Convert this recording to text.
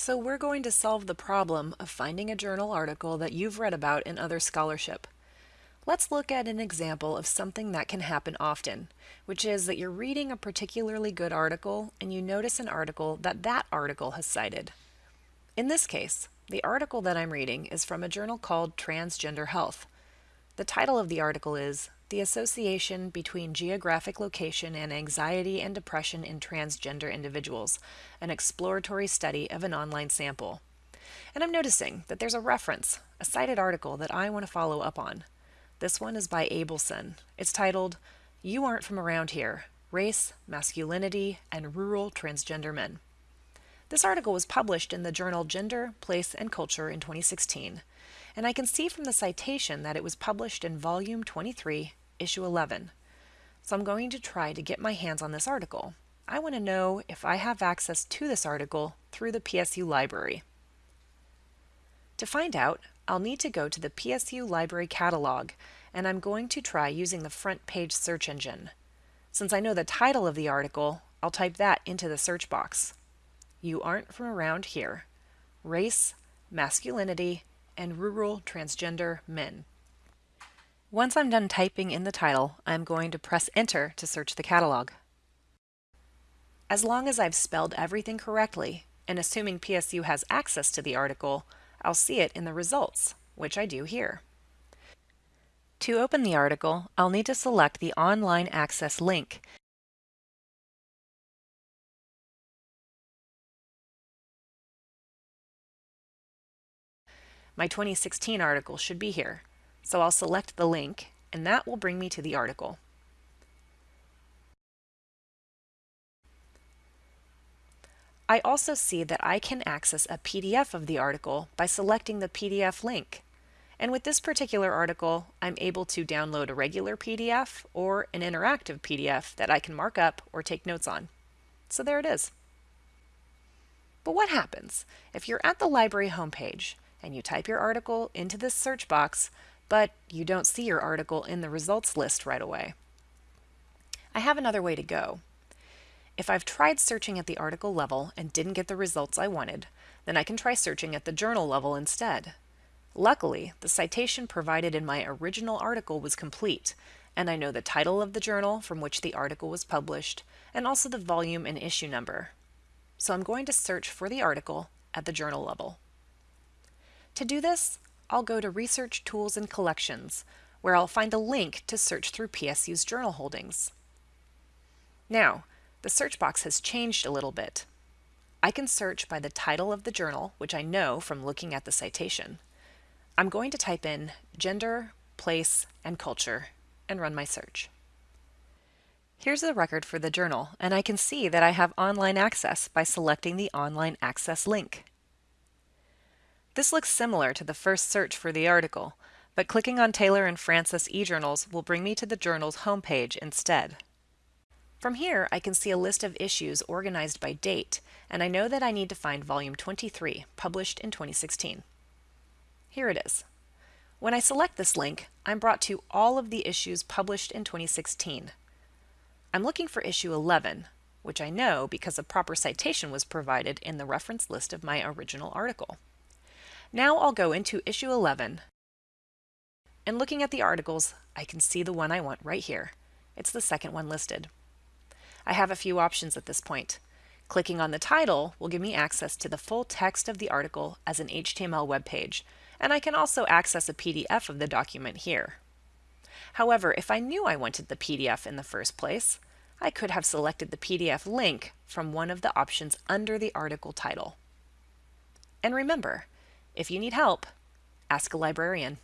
So we're going to solve the problem of finding a journal article that you've read about in other scholarship. Let's look at an example of something that can happen often, which is that you're reading a particularly good article and you notice an article that that article has cited. In this case, the article that I'm reading is from a journal called Transgender Health. The title of the article is The Association Between Geographic Location and Anxiety and Depression in Transgender Individuals, an exploratory study of an online sample. And I'm noticing that there's a reference, a cited article that I want to follow up on. This one is by Abelson. It's titled, You Aren't From Around Here, Race, Masculinity, and Rural Transgender Men. This article was published in the journal Gender, Place, and Culture in 2016, and I can see from the citation that it was published in Volume 23, Issue 11. So I'm going to try to get my hands on this article. I want to know if I have access to this article through the PSU library. To find out, I'll need to go to the PSU Library Catalog, and I'm going to try using the front page search engine. Since I know the title of the article, I'll type that into the search box. You aren't from around here. Race, masculinity, and rural transgender men. Once I'm done typing in the title, I'm going to press enter to search the catalog. As long as I've spelled everything correctly, and assuming PSU has access to the article, I'll see it in the results, which I do here. To open the article, I'll need to select the Online Access link. My 2016 article should be here, so I'll select the link, and that will bring me to the article. I also see that I can access a PDF of the article by selecting the PDF link. And with this particular article, I'm able to download a regular PDF or an interactive PDF that I can mark up or take notes on. So there it is. But what happens if you're at the library homepage and you type your article into this search box, but you don't see your article in the results list right away? I have another way to go. If I've tried searching at the article level and didn't get the results I wanted, then I can try searching at the journal level instead. Luckily, the citation provided in my original article was complete, and I know the title of the journal from which the article was published, and also the volume and issue number. So I'm going to search for the article at the journal level. To do this, I'll go to Research Tools and Collections, where I'll find a link to search through PSU's journal holdings. Now, the search box has changed a little bit. I can search by the title of the journal, which I know from looking at the citation. I'm going to type in gender, place, and culture and run my search. Here's the record for the journal, and I can see that I have online access by selecting the Online Access link. This looks similar to the first search for the article, but clicking on Taylor and Francis eJournals will bring me to the journal's homepage instead. From here, I can see a list of issues organized by date, and I know that I need to find volume 23, published in 2016. Here it is. When I select this link, I'm brought to all of the issues published in 2016. I'm looking for issue 11, which I know because a proper citation was provided in the reference list of my original article. Now I'll go into issue 11, and looking at the articles, I can see the one I want right here. It's the second one listed. I have a few options at this point. Clicking on the title will give me access to the full text of the article as an HTML web page, and I can also access a PDF of the document here. However, if I knew I wanted the PDF in the first place, I could have selected the PDF link from one of the options under the article title. And remember, if you need help, ask a librarian.